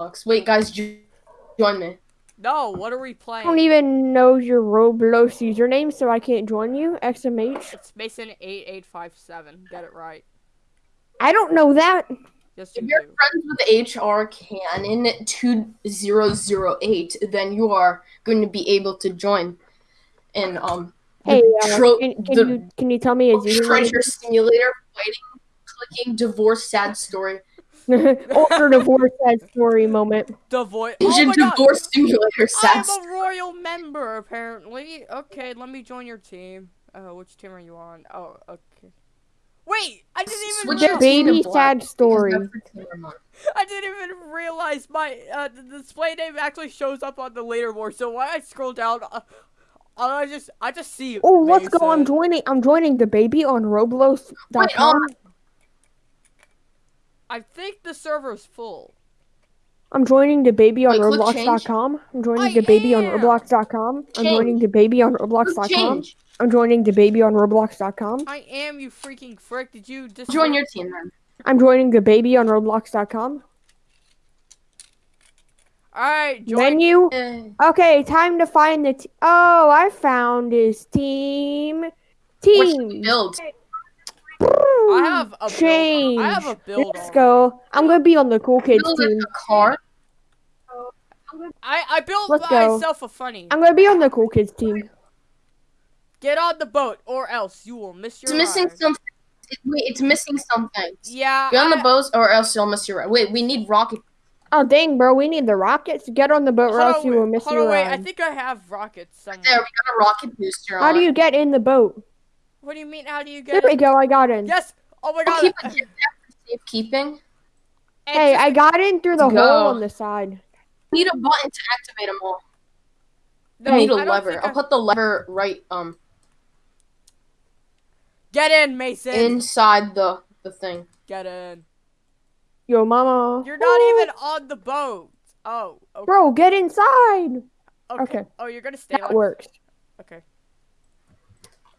Roblox. Wait, guys, join me. No, what are we playing? I don't even know your Roblox username, so I can't join you. XMH. It's Mason eight eight five seven. Get it right. I don't know that. Yes, you If you're do. friends with HR Cannon two zero zero eight, then you are going to be able to join. And um, Hey, uh, tro- can, can the you can you tell me his username? treasure simulator fighting, clicking divorce sad story, Ultra divorce sad story moment. The voice. Oh Asian my god. divorce simulator sad I'm story. a royal member, apparently. Okay, let me join your team. Uh, which team are you on? Oh, okay. Wait, I didn't even Switch The realize, baby sad story. that's the team I'm on. I didn't even realize my uh, the display name actually shows up on the leaderboard. So when I scroll down, uh, I just I just see. Oh, let's go! I'm joining. I'm joining the baby on Roblox.com. Wait, I think the server's full. I'm joining the baby on Wait, click change. Roblox.com. I'm joining the baby on. Roblox.com. I'm joining the baby on Roblox.com. I'm joining the baby on Roblox.com. I am you freaking frick. Did you just Join your team then. I'm joining the baby on Roblox.com. All right, join. Menu. Eh, Okay, time to find the. T- oh, I found his team. What should we Team. build? I have a build. Change. I have a build. Let's already. go. I'm gonna be on the cool kids Build team. a car. I I built Let's go. myself a funny. I'm gonna be on the cool kids team. Get on the boat, or else you will miss your. It's missing ride. something. Wait, it's missing something. Yeah. Get on the boat, or else you'll miss your ride. Wait, we need rocket. Oh dang, bro, we need the rockets. Get on the boat, or Hold else on, you will miss hold your on, wait. I think I have rockets somewhere. There, we got a rocket booster on. How do you get in the boat? What do you mean? How do you get? There get we go. I got in. Yes. Oh my god. keep it safekeeping. Hey, I got in through the go. hole on the side. Need a button to activate them all. no, I need a I lever. I'll I- put the lever right um Get in, Mason. inside the the thing. Get in. Yo, mama. You're not Woo! even on the boat. Oh. Okay. Bro, get inside. okay. okay. Oh, you're gonna stay That like. works. Okay.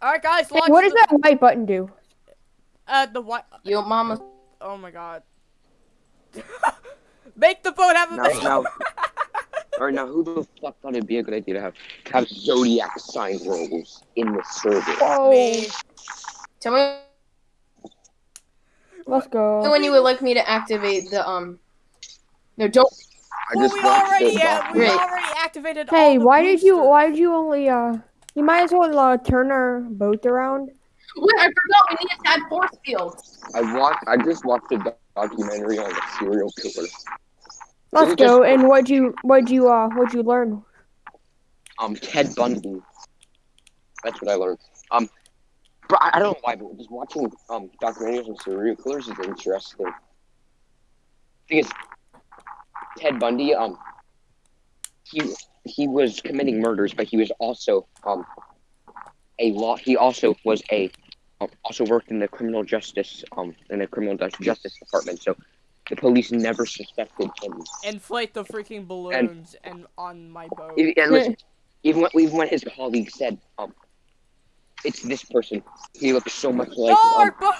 All right, guys. Hey, what does the, that white button do? Uh, the what? Yo, mama. Oh my god. Make the boat have a Now, base. now, now, who the fuck thought it'd be a good idea to have have zodiac sign rolls in the server? Oh. Me. Tell me Let's go. when you would like me to activate the um. No, don't. I Well, just we watched already, the uh, we Great. already activated all Hey, the why did you? Why did you only? Uh, you might as well uh, turn our boat around. Wait, I forgot. We need to add force field. I watched. I just watched a documentary on the serial killer. Let's go. just- And what'd you? What'd you? Uh, what'd you learn? Um, Ted Bundy. That's what I learned. Um, but I, I don't know why, but just watching um documentaries on serial killers is interesting. Thing is, Ted Bundy. Um, he he was committing murders, but he was also um a law. He also was a um, also worked in the criminal justice um in the criminal justice department. So the police never suspected him. Inflate the freaking balloons and, on my boat. And listen, even when, even when his colleague said, um, it's this person, he looks so much like no, um,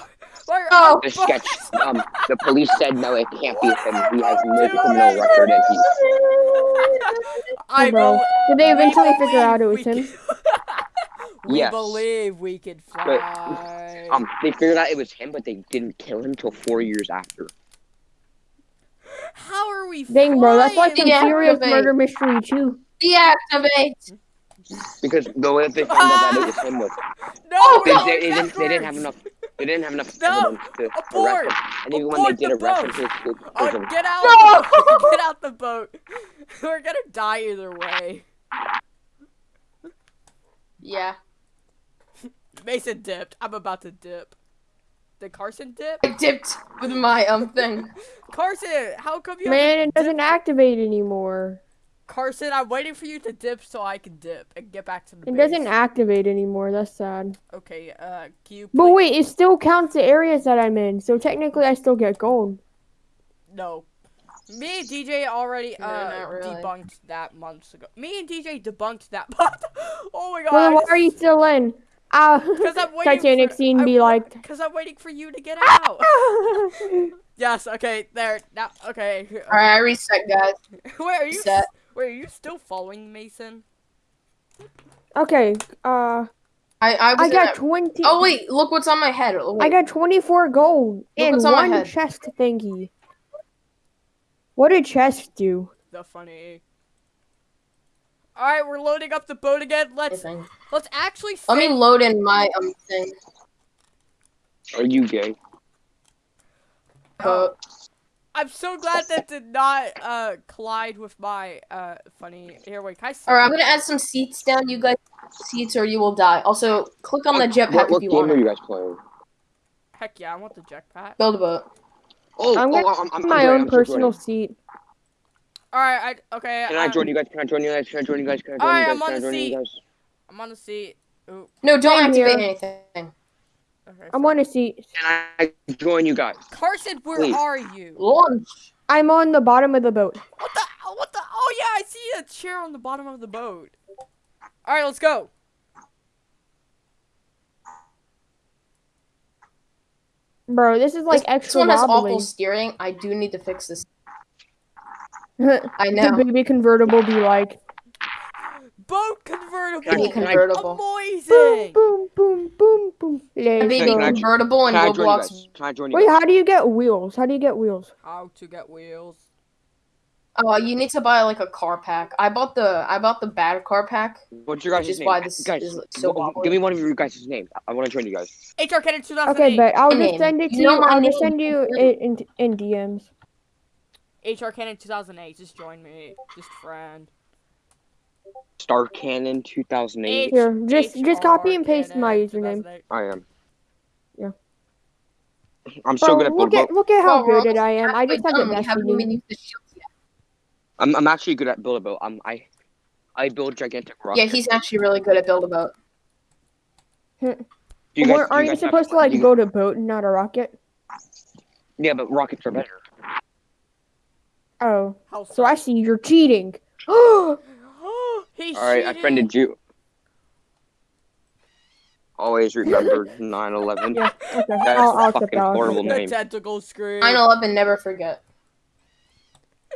boat. Oh, the boat- sketch. Um, the police said no, it can't be him. He has no criminal record, and he. I bro. bel- Did they we eventually figure out it was we him? can- we Yes. believe we can fly. Um, they figured out it was him, but they didn't kill him till four years after. How are we Dang, bro, that's like flying? some serious murder mystery too. Deactivate. Because the way they found out that it was him was No, they, no, they, they didn't, they didn't have enough. They didn't have enough No, evidence to abort. arrest him. And even when they did the arrest boat. him, his, his, Oh, his, get out! No! Get out the boat. We're gonna die either way. Yeah. Mason dipped. I'm about to dip. Did Carson dip? I dipped with my um thing. Carson, how come you? Man, it doesn't activate anymore. Carson, I'm waiting for you to dip so I can dip and get back to the It base. doesn't activate anymore. That's sad. Okay, uh, can you But wait, it still counts the areas that I'm in, so technically I still get gold. No. Me and DJ already No, uh not really. debunked that months ago. Me and DJ debunked that month. oh my god. Well, then why are you still in? Ah, Because I'm waiting Titanic for, scene I'm be like. Because I'm waiting for you to get out. Yes. Okay. There. Now. Okay. All right, I reset, guys. Where Are you? Reset. Wait. Are you still following Mason? Okay. Uh, I I, was I got that- twenty. Oh wait, look what's on my head. I got twenty-four gold and on one head. chest thingy. What did chest do? The funny. All right. We're loading up the boat again. Let's Anything. let's actually. Let me save- load in my um thing. Are you gay? But I'm so glad that did not uh collide with my uh funny. Here, wait. Can I see? all right, I'm gonna add some seats down. You guys seats or you will die. Also, click on the jetpack What, what if you game want. are you guys playing? Heck yeah! I want the jetpack. Build a boat. Oh, I'm oh, gonna I'm, I'm, I'm my own I'm still personal joining. seat. All right. I okay. Can I uh, join you guys? Can I join you guys? Can I join you guys? Can I join Alright, you I'm on the seat. I'm on the seat. Ooh. No, don't Same activate anything. Okay. I'm fine. on a seat. Can I join you guys? Carson, where Please. are you? Launch. I'm on the bottom of the boat. What the? What the? Oh yeah, I see a chair on the bottom of the boat. All right, let's go. Bro, this is like this, extra this one has wobbly. awful steering. I do need to fix this. I know. The baby convertible be like Boat convertible. Can I- Baby can I- convertible. boom, Amazing. boom, boom, boom, boom. A Let's baby. Can I- convertible and Can I join you Roblox. guys? Can I join you Wait, how do you get wheels? How do you get wheels? How to get wheels? Oh, you need to buy like a car pack. I bought the I bought the bad car pack. What's your guys' Which is name? why this guys, is so w- awkward. give me one of your guys' names. I, I want to join you guys. HR Cannon 2008. Okay, but I'll just name. send it to You you. know my I'll just send you it in, in DMs. HR Cannon 2008. Just join me. Just friend. Star Cannon 2008. Here, just- just copy and paste my username. I am. Yeah. I'm so Bro, good at look build. at look at how Bro, we're good I am. I just have done. the We best haven't even name. used the shields yet. I'm I'm actually good at build a boat. I'm I I build gigantic rockets. Yeah, he's actually really good at build a boat. Do you guys, Or- do Are you you supposed to like do you- build a boat and not a rocket? Yeah, but rockets are better. Oh, so I see you're cheating. Oh, He's All right, I cheating. friended you. Always remember 9/11. yeah. Okay, That's I'll, a I'll fucking accept that. horrible The name. tentacle scream. 9 11, never forget.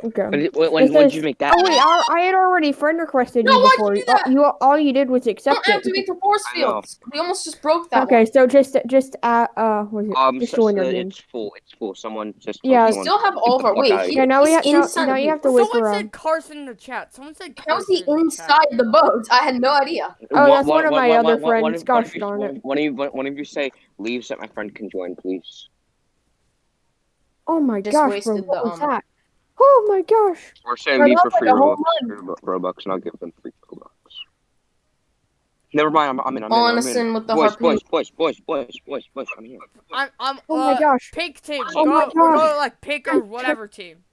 Okay. When, did- when, when, It when did you make that? Oh wait, I, I had already friend requested No, you why'd before. you do All- that? You all you did was accept Don't it. activate the force fields. We almost just broke that Okay, one. so just just uh uh what is it? Um, just so, join so your game. it's full. It's full. Someone just. Yeah. We still have all of our. Wait, outta he. Yeah, now we have now, now you have to boat. wait Someone said. Carson in the chat. Someone said How's Carson he in the chat. inside the boat? I had no idea. Oh, that's one of my one- other one- one- one friends. of- Gosh darn it. One of you, one one of you say leave so that my friend can join, please. Oh my Just gosh, bro, wasted what the, was um, that? Oh my gosh. Or say We're leave for free like Robux, Robux, and I'll give them free Robux. Never mind. I'm, I'm in. I'm All in. I'm innocent in. with the boys, harpoon. boys, boys, boys, boys, boys, boys. I'm here. I'm, I'm, Oh uh, my gosh. Pink team. Oh go, my go gosh. like pink or whatever team.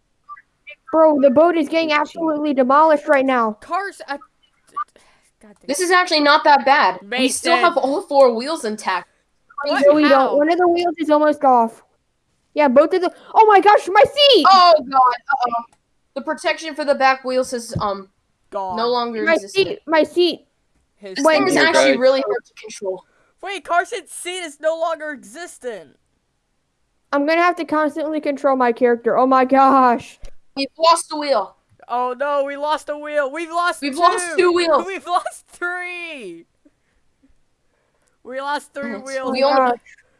Bro, the boat is getting absolutely demolished right now. Cars. Uh, God damn. This is actually not that bad. We still Mason. have all four wheels intact. What? No, we How? don't. One of the wheels is almost off. Yeah, both of the. Oh my gosh, my seat! Oh god. Uh-oh. The protection for the back wheels is um gone. no longer my existent. seat, my seat. His This Wait, thing is actually guys. really hard to control. Wait, Carson's seat is no longer existent. I'm gonna have to constantly control my character. Oh my gosh. We've lost the wheel. Oh no, we lost a wheel. We've lost We've two. lost two wheels. We've lost three. We lost three It's- wheels we only-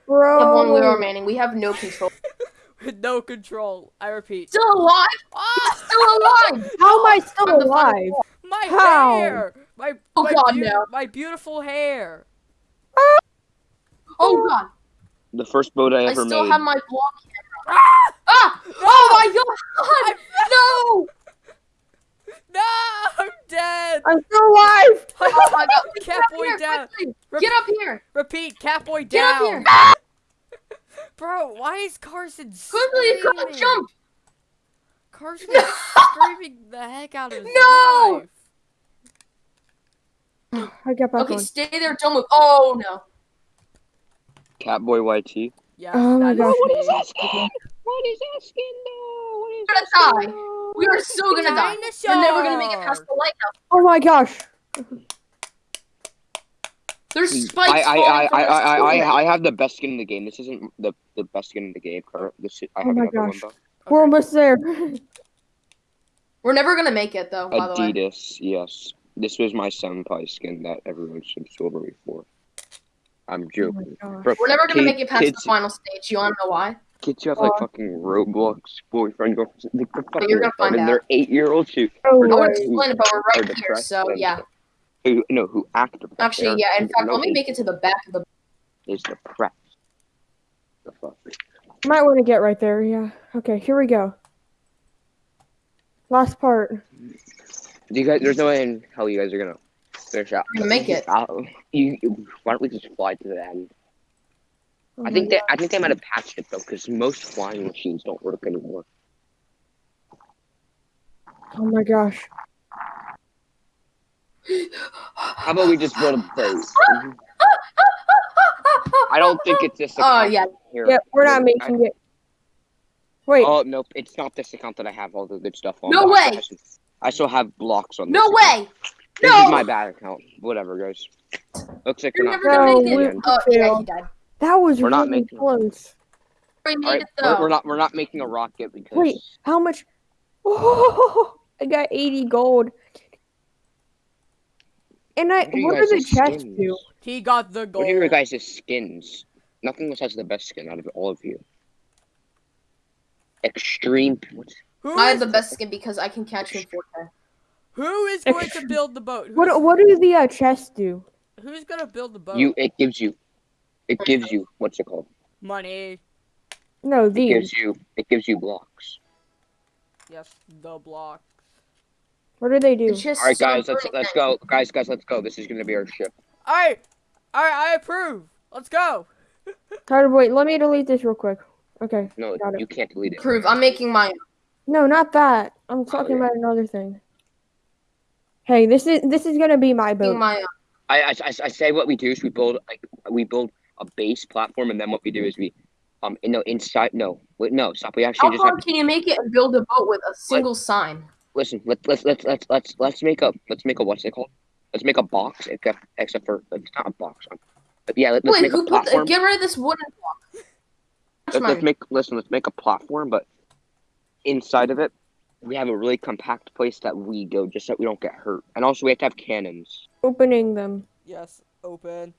Gosh, We have one wheel bro. remaining. We have no control. with no control. I repeat. Still alive? Ah, Still alive! How am I still Find the alive? my How? hair. My Oh, my, God, beau- no. my beautiful hair. Oh god. The first boat I ever made. I still made. have my block camera. Ah! Oh my god! No! No, I'm dead. I'm still alive. Oh my god! Get up Catboy here, down. quickly. Get up here! Repeat, Catboy down. Get up here! Bro, why is Carson Quickly, you gotta screaming? jump! Carson is screaming the heck out of his No! life. I got back Okay, on. stay there, don't move. Oh no. Catboy YT. Yeah. Oh my that gosh. is me. skin? What is that skin though? What is We're gonna die. We are so gonna die. We're never gonna make it past the lighthouse. Oh my gosh. There's spikes. I I falling I I, I, I. I have the best skin in the game. This isn't the, the best skin in the game. Current. This is, I Oh my another gosh. one We're almost there. We're never gonna make it though. though. By the way. Adidas. Yes. This was my senpai skin that everyone should over me for. I'm Oh joking. my gosh. Bro, We're never gonna kid- make it past kids, the final stage. You wanna know why? Kids who have like Why? fucking Roblox boyfriend girlfriend, like, they're fucking you're gonna find retarded. out. They're eight year olds who, Oh, Or I would wait. explain but we're right here. So yeah. who no who act depressed. Actually, They're- yeah. In fact, let me make it to the back of the. is depressed. The fuck. Might want to get right there. Yeah. Okay, here we go. Last part. Do you guys? There's no way in hell you guys are gonna finish out. We're gonna make it. Uh, you, you- why don't we just fly to the end? Oh I think that I think they might have patched it though, because most flying machines don't work anymore. Oh my gosh. How about we just build a boat? I don't think it's this. Oh account yeah. Here. Yep, we're not I- making it. Wait, Oh nope, it's not this account that I have all the good stuff on. No I way! still I still have blocks on. No this account. way. This No! is my bad account. Whatever, guys. Looks like You're we're not. never gonna make it. Oh yeah, he died. That was we're not really making close. We made All right, it we're, we're not. We're not making a rocket because. Wait. How much? Oh, I got 80 gold. And I, What are what do the guys' chests skins? do? He got the gold. What are your guys' skins? Nothing else has the best skin out of all of you. Extreme. What's, Who I have the best skin because I can catch him 4K. who is going to build the boat? Who's, What what do the uh, chests do? who's gonna build the boat? you? It gives you. It gives you. What's it called? Money. No, It gives you. It gives you blocks. Yes, the blocks. What do they do? All right, guys. Let's let's go, guys. Guys, let's go. This is gonna be our ship. All right, all right. I approve. Let's go. Hold on, wait, let me delete this real quick. Okay. No, Got it. you can't delete it. Prove. I'm making my. No, not that. I'm oh, talking yeah. about another thing. Hey, this is this is gonna be my boat. my. I, I, I, I say what we do is we build like we build a base platform, and then what we do is we um no inside no wait no stop. We actually How just far have can you make it and build a boat with a single sign? listen. Let's let's let's let's let's let's make a let's make a what's it called? Let's make a box except except for it's not a box. But yeah, let, let's Wait, make a who put the, platform. get rid of this wooden block? Let's, let's make listen. Let's make a platform, but inside of it, we have a really compact place that we go just so we don't get hurt. And also, we have to have cannons. Opening them. Yes, open.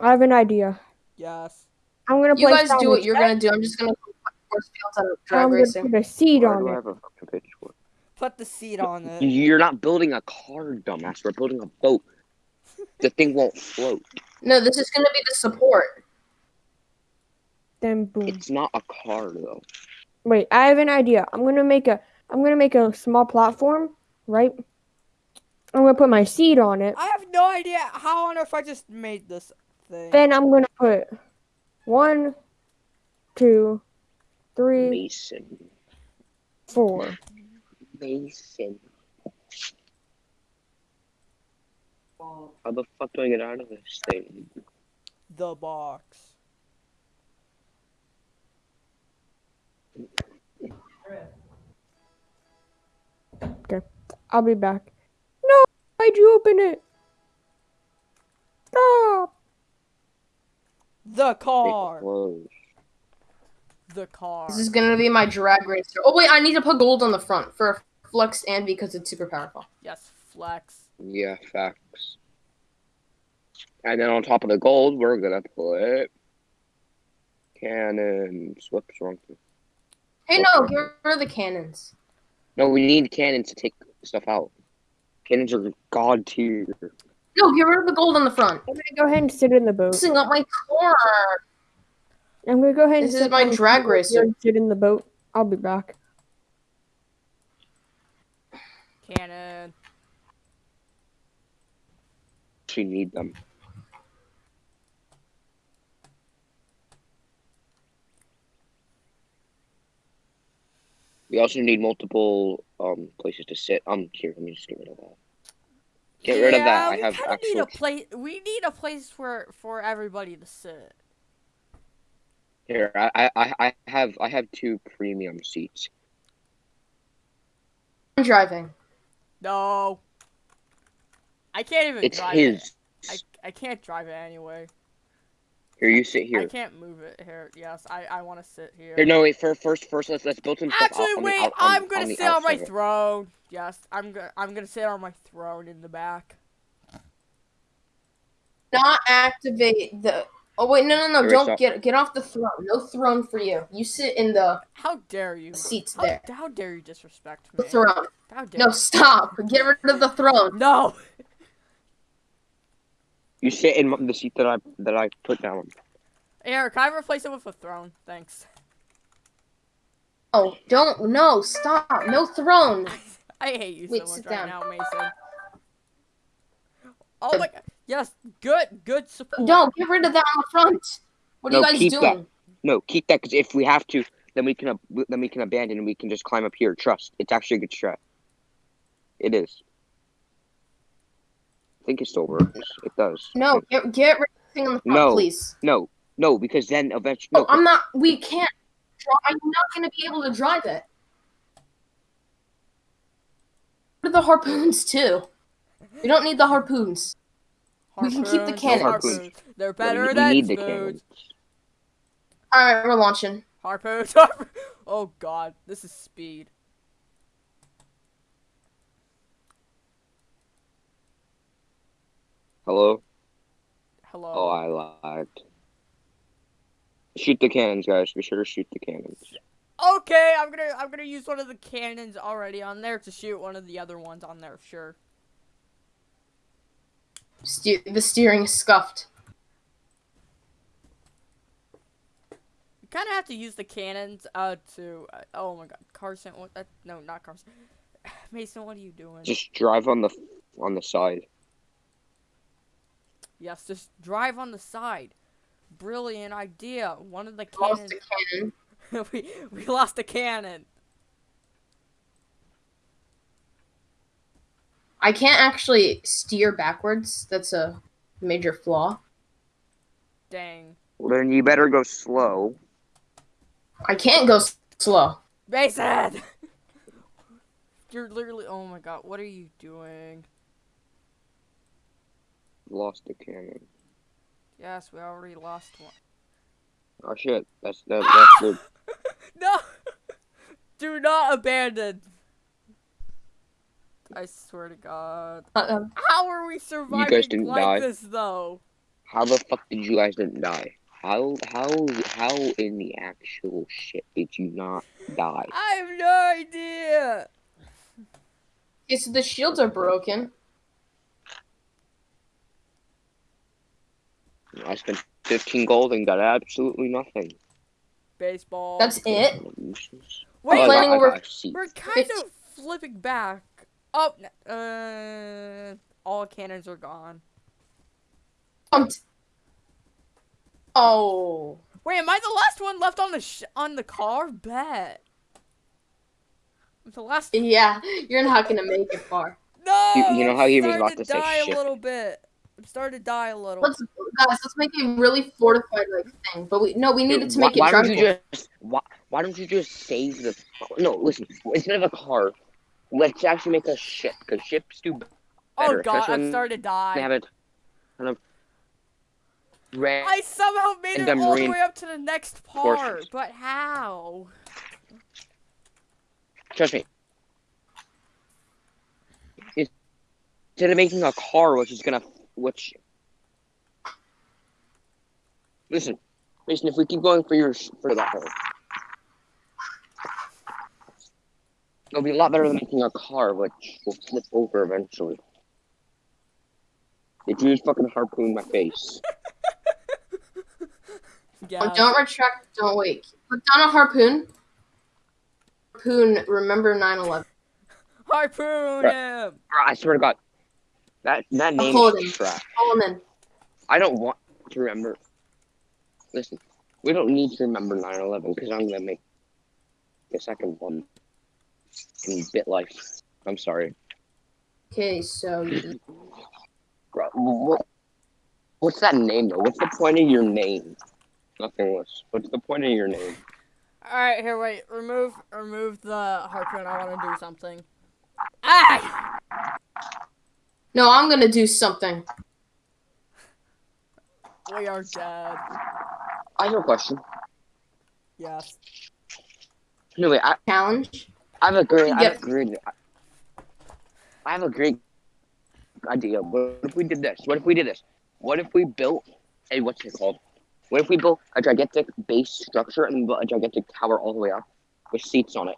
I have an idea. Yes. I'm gonna You place guys do what you're gonna do. I'm just gonna put force fields on and I'm gonna racing. put a seed on it. have a fucking pitchfork? Put the seat on it. You're not building a car, dumbass. We're building a boat. The thing won't float. No, this is gonna be the support. Then boom. It's not a car though. Wait, I have an idea. I'm gonna make a I'm gonna make a small platform, right? I'm gonna put my seed on it. I have no idea how on earth I just made this thing. Then I'm gonna put one, two, three, Mason. four. Mason. How the fuck do I get out of this thing? The box. Okay, I'll be back. No, why'd you open it? Stop. The car. The car. This is gonna be my drag racer. Oh wait, I need to put gold on the front for flex and because it's super powerful. Yes, flex. Yeah, facts. And then on top of the gold, we're gonna put cannons. Whoops, wrong thing. Hey, no, get rid of the cannons. No, we need cannons to take stuff out. Cannons are god tier. No, get rid of the gold on the front. I'm gonna go ahead and sit in the boat. Messing up my car. I'm gonna go ahead and This is my drag here racer. Sit in the boat. I'll be back. Cannon. We need them. We also need multiple um places to sit. Um, here, let me just get rid of that. Get rid of that. I have kinda actual. need a place. We need a place for for everybody to sit. Here, I, I, I have I have two premium seats. I'm driving. No. I can't even It's drive his. it. I I can't drive it anyway. Here, you sit here. I can't move it here. Yes, I, I want to sit here. Here, no, wait. First, first, first, let's let's build some stuff. Actually, out the wait. out- on- I'm gonna on sit on my outside. throne. Yes, I'm gonna I'm gonna sit on my throne in the back. Not activate the. Oh wait, no, no, no! Here, Don't get get off the throne. No throne for you. You sit in the How dare you? seats How, there. how dare you disrespect me? The me? throne. How dare No, stop. Get rid of the throne. No. You sit in the seat that I that I put down. Eric, can I replace it with a throne? Thanks. Oh, don't. No, stop. No throne. I hate you Wait, so much sit right down. now, Mason. Oh my god. Yes, good, good support. No, get rid of that on the front. What are No, you guys keep that. No, keep that because if we have to, then we can then we can abandon and we can just climb up here. Trust, it's actually a good strat. It is. I think it still works. It does. No, get get rid of the thing on the front, No. please. No, no, because then eventually. Oh, No, I'm not. We can't. dri- I'm not going to be able to drive it. What are the harpoons too? We don't need the harpoons. We can keep the Harpoons, cannons. Harpoons. They're better we, we than need the spoons. cannons. All right, we're launching. Harpoons. harp- Oh god, this is speed. Hello. Hello. Oh, I lied. Shoot the cannons, guys. Be sure to shoot the cannons. Okay, I'm gonna I'm gonna use one of the cannons already on there to shoot one of the other ones on there. Sure. Ste- the steering is scuffed. You kind of have to use the cannons uh to uh, oh my god Carson what that no not Carson Mason what are you doing? Just drive on the on the side. Yes, just drive on the side. Brilliant idea. One of the Lost cannons. a cannon. we we lost a cannon. I can't actually steer backwards. That's a major flaw. Dang. Well, then you better go slow. I can't go s- slow. Mason! You're literally. Oh my god, what are you doing? Lost the cannon. Yes, we already lost one. Oh shit. That's that, that's good. No! Do not abandon! I swear to God. Uh, How are we surviving you guys didn't like die. this, though? How the fuck did you guys didn't die? How how how in the actual shit did you not die? I have no idea! okay, so the shields are broken. I spent fifteen gold and got absolutely nothing. Baseball. That's it. Wait, Oh, I planning I over- got we're kind Fifteen- of flipping back. Oh, uh, all cannons are gone. Um, Oh, Wait, am I the last one left on the sh- on the car? Bet. I'm the last. yeah, you're not gonna make it far. No. You- you know how he was about starting to say die a little bit. I'm starting to die a little. Let's guys, let's make a really fortified like thing. But we no, we needed to why, make it why don't you just why, why don't you just save the no listen instead of a car let's actually make a ship because ships do oh god, I'm starting to die. they have it kind of ran I somehow made it all the way up to the next part, forces. but how? trust me instead of making a car which is gonna which listen listen if we keep going for your for that car it'll be a lot better than making a car which will flip over eventually if you just fucking harpoon my face Yeah. Oh, don't retract. Don't wait. Put down a harpoon. Harpoon. Remember 9/11. Harpoon Right. him. Bro, I swear to God, that that name hold is him. trash. Call. I don't want to remember. Listen, we don't need to remember 9/11 because I'm gonna make the second one in BitLife. I'm sorry. Okay, so what, what's that name though? What's the point of your name? Nothing less. What's the point of your name? All right, here, wait. Remove, remove the harpoon. I want to do something. Ah! No, I'm gonna do something. We are dead. I have a question. Yes. No, wait. I, Challenge. I have a great. I have a Yes. great. I have a great idea. What if we did this? What if we did this? What if we built a what's it called? What if we built a gigantic base structure and built a gigantic tower all the way up with seats on it?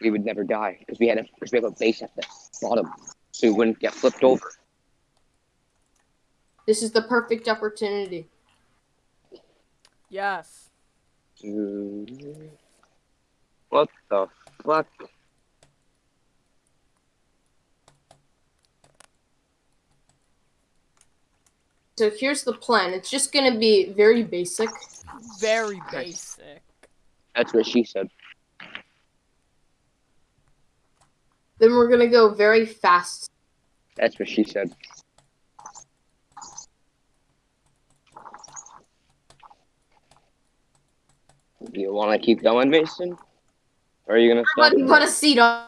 We would never die because we had a because we have a base at the bottom, so we wouldn't get flipped over. This is the perfect opportunity. Yes. Mm-hmm. What the fuck? So here's the plan. It's just gonna be very basic. Very basic. That's what she said. Then we're gonna go very fast. That's what she said. Do you want to keep going, Mason? Or are you gonna stop? Put, put a seat on,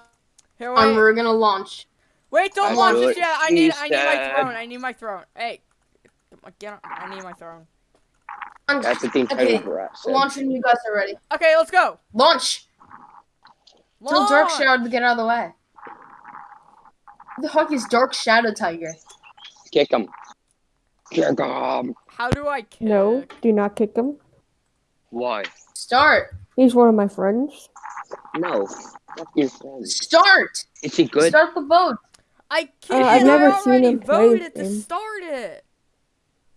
Here, and wait. we're gonna launch. Wait, don't That's launch what this yet. I need, she I need my throne. I need my throne. Hey, get on. I need my throne. That's what the entire Okay, brat said. Launch when you guys are ready. Okay, let's go. Launch! Tell Dark Launch! Shadow to get out of the way. Who the fuck is Dark Shadow Tiger? Kick him. Kick him. How do I kick? No, do not kick him. Why? Start! He's one of my friends. No. Fuck your friend. Start! Is he good? Start the vote! I uh, can't. I've never I seen him play voted to start it.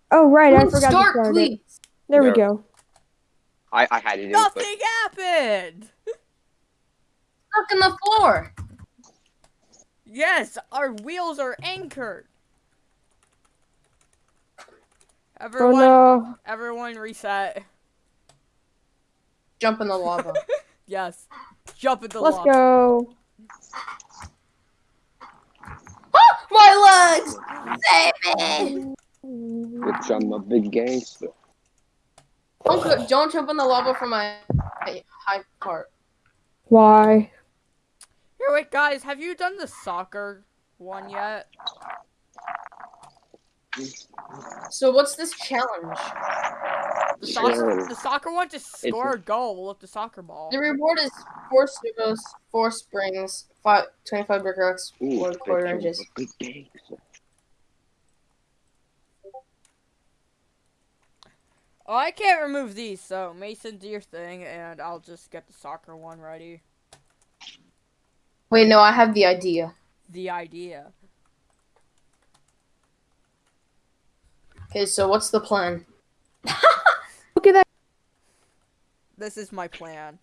Oh right, I forgot start, to start it. please! There we go. I, I had to do it, Nothing happened. Stuck in the floor! Yes, our wheels are anchored. Oh Everyone, no. everyone, reset. Jump in the lava. Yes, jump in the lava. Let's lava. go. Ah, my legs! Save me! but bitch, I'm a big gangster. Don't, don't jump in the lava from my my high part. Why? Here, wait, guys, have you done the soccer one yet? So what's this challenge? The soccer, Sure. the soccer one, just score a goal with the soccer ball. The reward is four servos, four springs, five, 25 brick rocks, Ooh, four quarter bitch, inches. a big gangster. Oh, I can't remove these, so Mason, do your thing, and I'll just get the soccer one ready. Wait, no, I have the idea. The idea. Okay, so what's the plan? Look at that. This is my plan.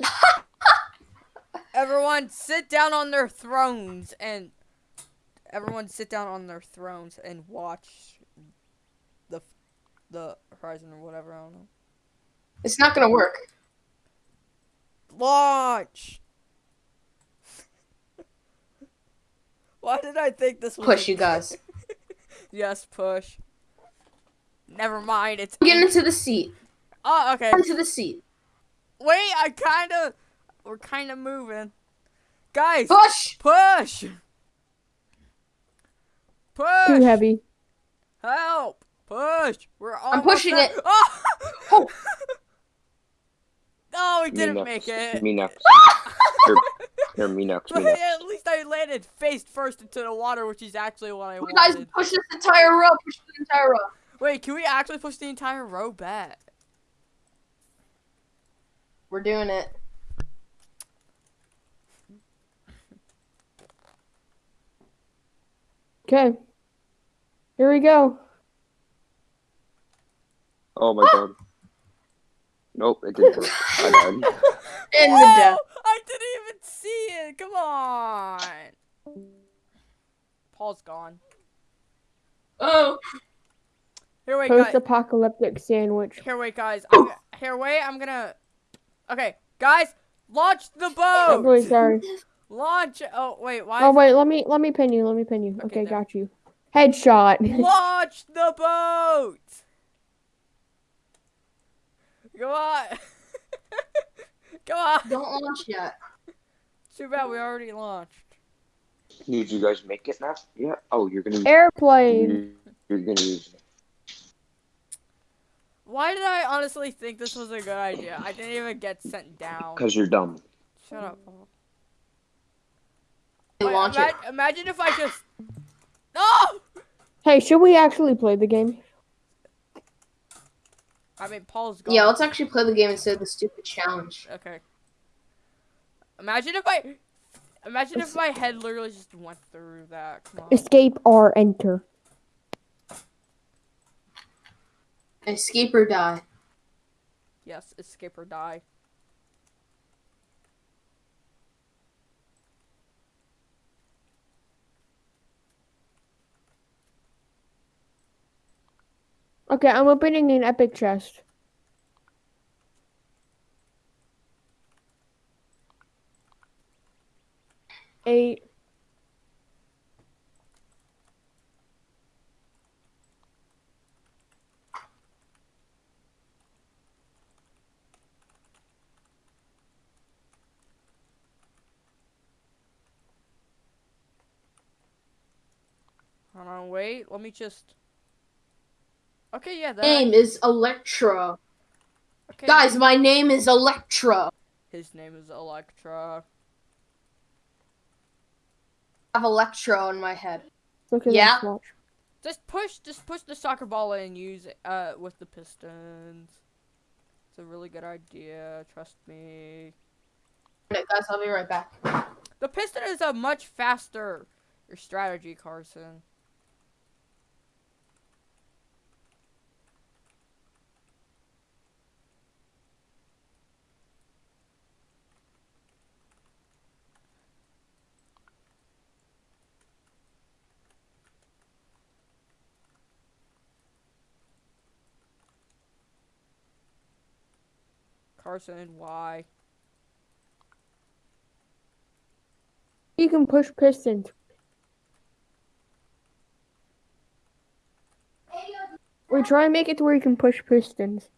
everyone sit down on their thrones and everyone sit down on their thrones and watch the the horizon or whatever, I don't know. It's not gonna work. Launch. Why did I think this was Push, you guys. yes, push. Never mind, it's Get into the seat. Oh, okay. Into the seat. Wait, I kind of. We're kind of moving. Guys, Push! push! Push! Too heavy. Help! Push! We're almost pushing there. it. Oh! Oh. No, we didn't next. make it. Me next. Here, here, me next. Me But next. at least I landed face first into the water, which is actually what I You guys wanted. push this entire row. Push the entire row. Wait, can we actually push the entire row back? We're doing it. Okay. Here we go. Oh my god. Nope, it didn't work. I died. In the Whoa! death. I didn't even see it. Come on. Paul's gone. Oh. Here, wait, guys. Post-apocalyptic sandwich. Here, wait, guys. I'm, here, wait. I'm gonna. Okay, guys, launch the I'm really boat. sorry. Launch. Oh wait, why? Oh is- wait, let me let me pin you. Let me pin you. Okay, Okay, got you. Headshot. Launch the boat. Come on. Come on. Don't launch yet. Too bad we already launched. Did you guys make it now? Yeah. Oh, you're gonna. Airplane. You're, you're gonna use. Why did I honestly think this was a good idea? I didn't even get sent down. Cause you're dumb. Shut up. Paul. Wait, launch ima- it. Imagine if I just. No! Hey, should we actually play the game? I mean, Paul's gone. Yeah, let's actually play the game instead of the stupid challenge. Okay. Imagine if I. Imagine if my head literally just went through that. Come on. Escape or enter. Escape or die. Yes, escape or die. Okay, I'm opening an epic chest. Eight. Hold on, wait. Let me just. Okay, yeah. That, Name is Electra. okay. Guys, my name is Electra. His name is Electra. I have Electra on my head. Look at Yeah. Just push, just push the soccer ball in and use it uh, with the Pistons. It's a really good idea. Trust me. Okay, guys, I'll be right back. The Piston is a much faster your strategy, Carson. Carson, why? You can push pistons. We try and make it to where you can push pistons.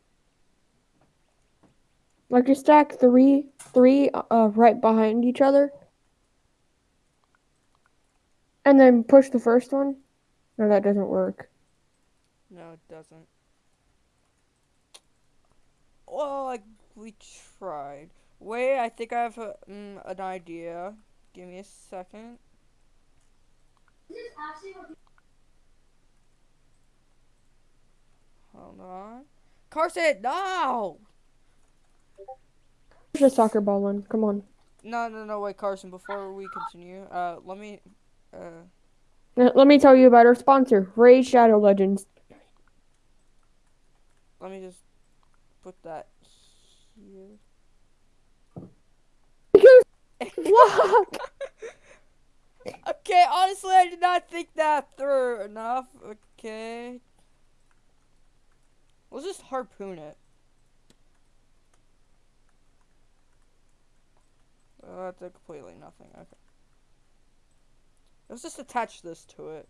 Like you stack three, three uh, right behind each other, and then push the first one. No, that doesn't work. No, it doesn't. Well, like we tried. Wait, I think I have a, mm, an idea. Give me a second. Hold on. Carson, no! Push a soccer ball one. Come on. No, no, no, wait, Carson, before we continue, uh, let me, uh, Uh, Let me tell you about our sponsor, Raid Shadow Legends. let me just put that here. Okay, honestly, I did not think that through enough. Okay. Let's just harpoon it. Uh, that did completely nothing. Okay. Let's just attach this to it.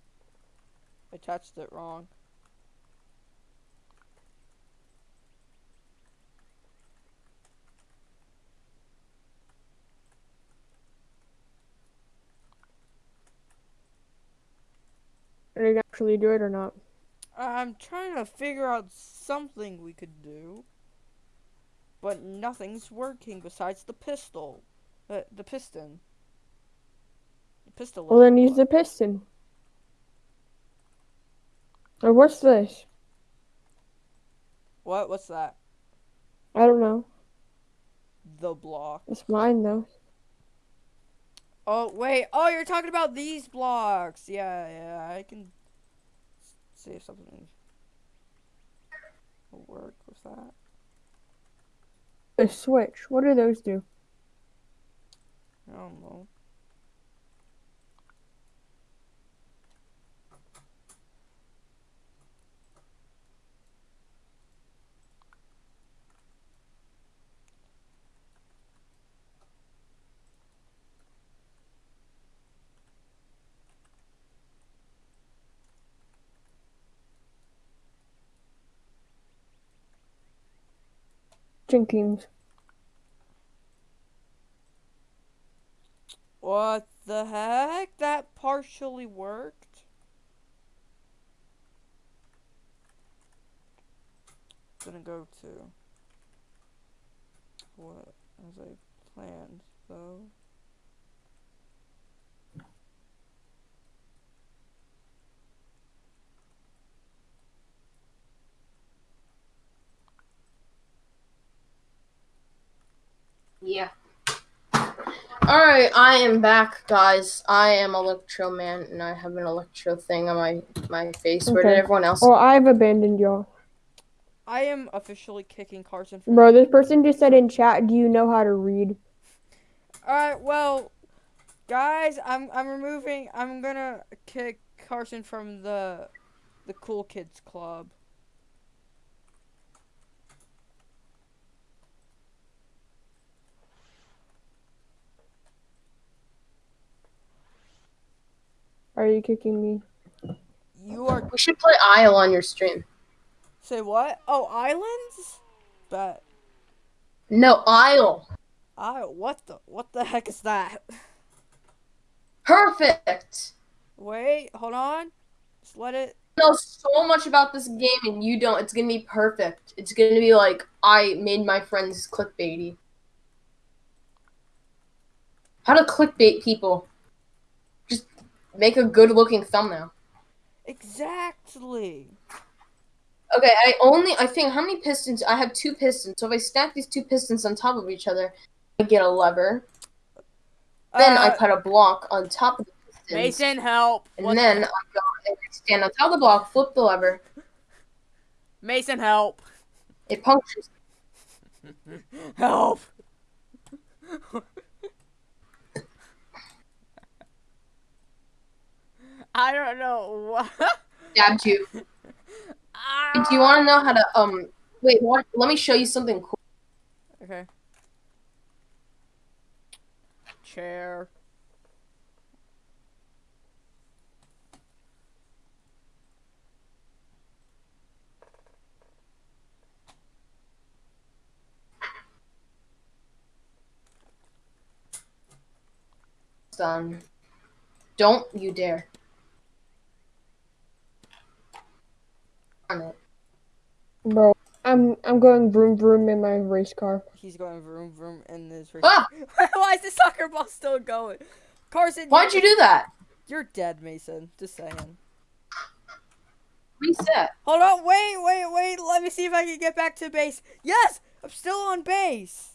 I attached it wrong. Are you gonna actually do it or not? I'm trying to figure out something we could do, but nothing's working besides the pistol, uh, the piston. The pistol. Well, then use the piston. Or what's this? What? What's that? I don't know. The block. It's mine though. Oh wait. Oh, you're talking about these blocks. Yeah, yeah. I can see if something will work with that. The switch. What do those do? I don't know. What the heck? That partially worked. Gonna go to what as I planned though. Yeah. Alright, I am back, guys. I am Electro Man, and I have an Electro thing on my, my face. Where did everyone else Well, I've abandoned y'all. I am officially kicking Carson from Bro, this person just said in chat, do you know how to read? Alright, well, guys, I'm I'm removing. I'm gonna kick Carson from the the cool kids club. Are you kicking me? You are We should play Isle on your stream. say what? Oh, islands? But No, Isle. I what the what the heck is that? Perfect. Wait, hold on. Just let it. I know so much about this game, and you don't. It's gonna be perfect. It's gonna be like I made my friends clickbaity. How to clickbait people? Make a good-looking thumbnail. Exactly. Okay, I only I think how many pistons? I have two pistons. So if I stack these two pistons on top of each other, I get a lever. Then I Uh, put a block on top of the pistons. Mason, help! And What then the- I go and I stand on top of the block, flip the lever, Mason, help! it punctures. Help! I don't know what. Stabbed you. Do you want to know how to um? Wait, what? Let me show you something cool. Okay. Chair. Son, don't you dare. It. Bro, I'm I'm going vroom vroom in my race car. He's going vroom vroom in this race. Ah! Why is the soccer ball still going? Carson, Why'd you do that? You're dead, Mason. Just saying. Reset. Hold on, wait, wait, wait. Let me see if I can get back to base. Yes, I'm still on base.